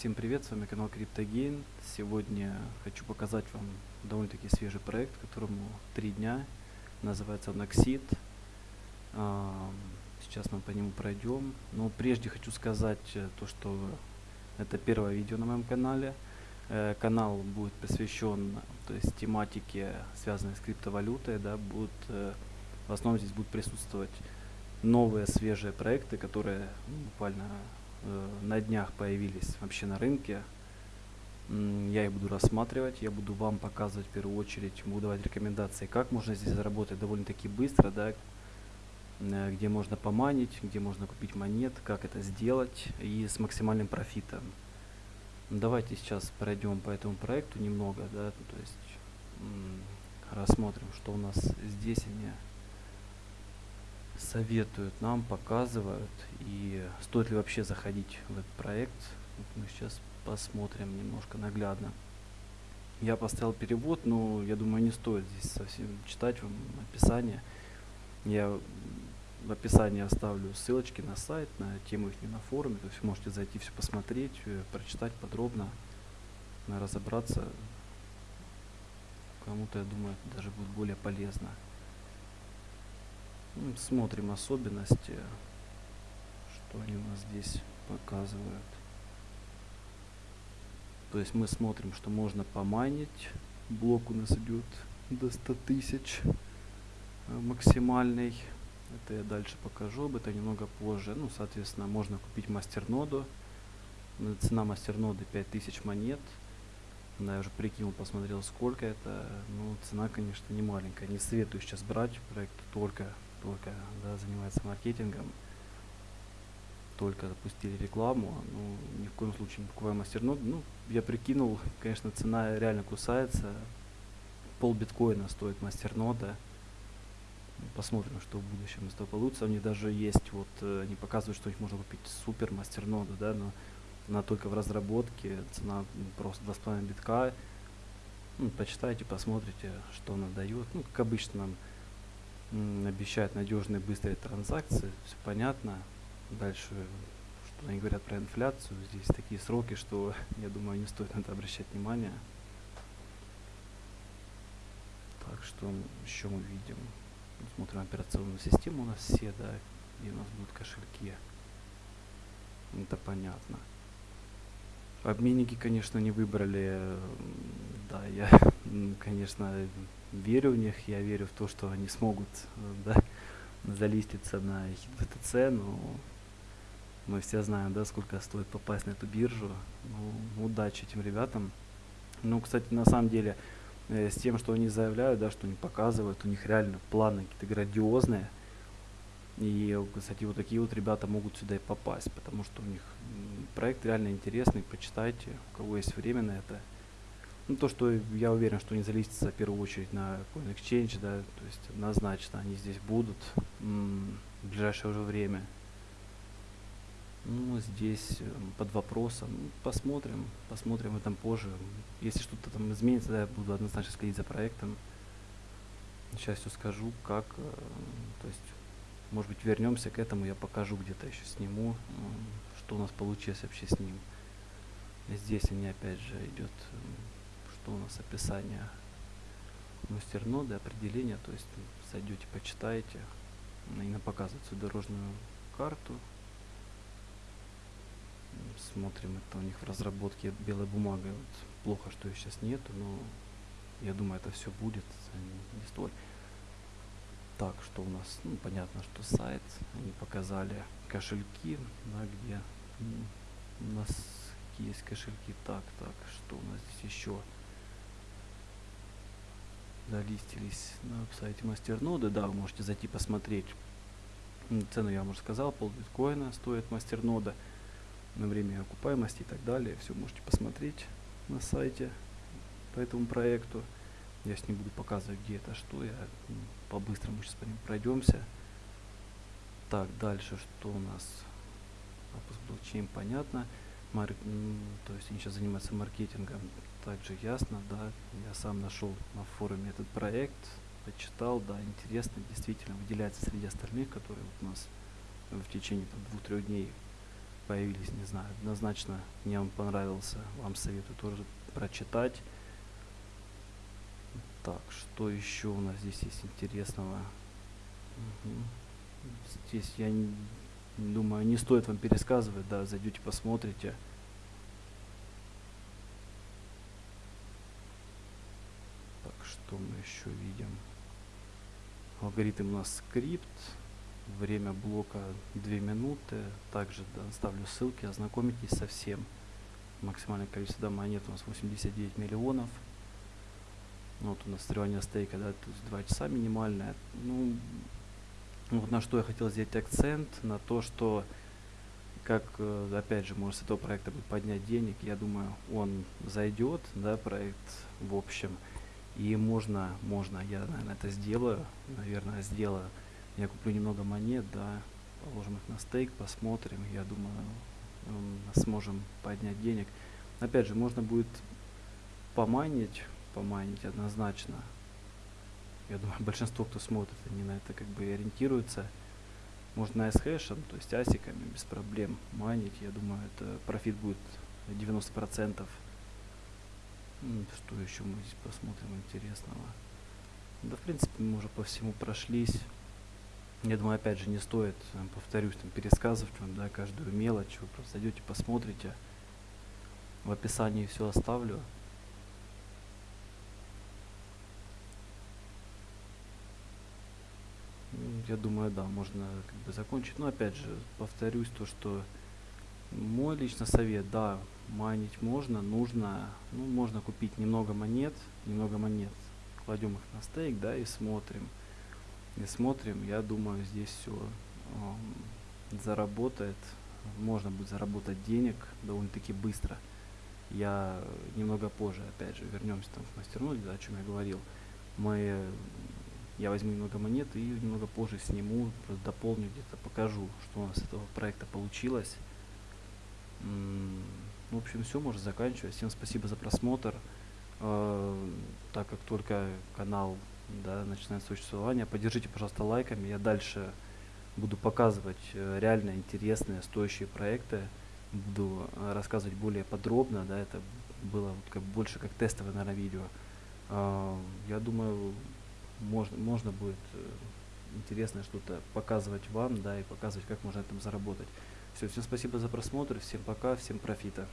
Всем привет, с вами канал CryptoGain. Сегодня хочу показать вам довольно-таки свежий проект, которому три дня. Называется он Oxid. Сейчас мы по нему пройдем. Но прежде хочу сказать э, то, что это первое видео на моем канале. Э, канал будет посвящен то есть, тематике, связанной с криптовалютой. Да, будут, э, в основном здесь будут присутствовать новые свежие проекты, которые ну, буквально на днях появились вообще на рынке. Я их буду рассматривать, я буду вам показывать в первую очередь, буду давать рекомендации, как можно здесь заработать довольно-таки быстро, да, э, где можно поманить, где можно купить монет, как это сделать и с максимальным профитом. Давайте сейчас пройдем по этому проекту немного, да, то есть рассмотрим, что у нас здесь они советуют нам, показывают и стоит ли вообще заходить в этот проект. Вот мы сейчас посмотрим немножко наглядно. Я поставил перевод, но я думаю не стоит здесь совсем читать вам описание. Я в описании оставлю ссылочки на сайт, на тему их на форуме, то есть можете зайти все посмотреть, э, прочитать подробно, разобраться. Кому-то, я думаю, даже будет более полезно. Ну, смотрим особенности, что они у нас здесь показывают. То есть мы смотрим, что можно поманить. Блок у нас идет до 100 тысяч э, максимальный. Это я дальше покажу, об этом немного позже. Ну, соответственно, можно купить мастерноду. Цена мастерноды 5000 монет. Да, я уже прикинул, посмотрел, сколько это. Ну, цена, конечно, не маленькая. Не советую сейчас брать проект только только да, занимается маркетингом, только запустили рекламу, ну, ни в коем случае не покупаем мастернод. Ну, я прикинул, конечно, цена реально кусается. Пол биткоина стоит мастернода. Посмотрим, что в будущем из этого получится. У них даже есть, вот, э, они показывают, что их можно купить супер мастерноду, да, но она только в разработке, цена просто 2,5 битка. Ну, почитайте, посмотрите, что она дает. Ну, как обычно, нам обещают надежные быстрые транзакции, все понятно. Дальше, что они говорят про инфляцию, здесь такие сроки, что я думаю, не стоит на это обращать внимание. Так, что еще мы видим? Смотрим операционную систему у нас все, да, и у нас будут кошельки. Это понятно. Обменники, конечно, не выбрали. Да, я, конечно, верю в них, я верю в то, что они смогут да, залиститься на HitBTC, но мы все знаем, да, сколько стоит попасть на эту биржу. Ну, удачи этим ребятам. Ну, кстати, на самом деле, э, с тем, что они заявляют, да, что они показывают, у них реально планы какие-то грандиозные. И, кстати, вот такие вот ребята могут сюда и попасть, потому что у них проект реально интересный, почитайте, у кого есть время на это. Ну, то, что я уверен, что не залистится в первую очередь на какой exchange, да, то есть однозначно они здесь будут в ближайшее уже время. Ну, здесь э, под вопросом. Ну, посмотрим, посмотрим в этом позже. Если что-то там изменится, да, я буду однозначно следить за проектом. Сейчас все скажу, как, э, то есть, может быть, вернемся к этому, я покажу где-то еще сниму, что у нас получилось вообще с ним. Здесь они опять же идет что у нас описание мастерноды, определение, то есть зайдете, почитаете, и показывает свою дорожную карту. Смотрим, это у них в разработке белой бумагой. Вот плохо, что ее сейчас нету, но я думаю, это все будет, не столь. Так, что у нас? Ну, понятно, что сайт. Они показали кошельки, да, где у нас есть кошельки. Так, так, что у нас здесь еще? Залистились на сайте мастерноды, да, вы можете зайти посмотреть. Цену я вам уже сказал, пол биткоина стоит мастернода на время окупаемости и так далее. Все можете посмотреть на сайте по этому проекту. Я с ним буду показывать, где это, что. Я по-быстрому сейчас по ним пройдемся. Так, дальше что у нас? Запуск блокчейн, понятно. Марк, то есть они сейчас занимаются маркетингом также ясно, да, я сам нашел на форуме этот проект, почитал, да, интересно, действительно выделяется среди остальных, которые вот у нас в течение двух-трех дней появились, не знаю, однозначно мне он понравился, вам советую тоже прочитать. Так, что еще у нас здесь есть интересного? Мгм. Здесь я не- думаю, не стоит вам пересказывать, да, зайдете, посмотрите. Что мы еще видим? Алгоритм у нас скрипт. Время блока 2 минуты. Также да, ставлю ссылки, ознакомитесь со всем. Максимальное количество монет у нас 89 миллионов. Ну, Вот у нас срывание стейка, да, то есть 2 часа минимальное. Ну, вот на что я хотел сделать акцент, на то, что как, э, опять же, может с этого проекта будет поднять денег, я думаю, он зайдет, да, проект в общем, и можно, можно, я, наверное, это сделаю, наверное, сделаю. Я куплю немного монет, да, положим их на стейк, посмотрим, я думаю, сможем поднять денег. Опять же, можно будет поманить, поманить однозначно. Я думаю, большинство, кто смотрит, они на это как бы ориентируются. Можно с хэшем, то есть асиками, без проблем майнить. Я думаю, это профит будет 90%. Что еще мы здесь посмотрим интересного? Да, в принципе, мы уже по всему прошлись. Я думаю, опять же, не стоит, э, повторюсь, там, пересказывать вам, да, каждую мелочь. Вы просто зайдете, посмотрите. В описании все оставлю. Я думаю, да, можно как бы закончить. Но опять же, повторюсь, то, что мой лично совет, да, майнить можно, нужно, ну, можно купить немного монет, немного монет, кладем их на стейк, да, и смотрим. И смотрим, я думаю, здесь все заработает, можно будет заработать денег довольно-таки быстро. Я немного позже, опять же, вернемся там к мастерноде, да, о чем я говорил. Мы, я возьму немного монет и немного позже сниму, просто дополню где-то, покажу, что у нас с этого проекта получилось. В общем, все, можно заканчивать. Всем спасибо за просмотр. Э, Так как только канал да, начинает существование, поддержите, пожалуйста, лайками. Я дальше буду показывать э, реально интересные, стоящие проекты. Буду э, рассказывать более подробно, да, это было вот как больше как тестовое, наверное, видео. Я думаю, можно, можно будет интересное что-то показывать вам, да, и показывать, как можно на этом заработать. Все, всем спасибо за просмотр, всем пока, всем профита.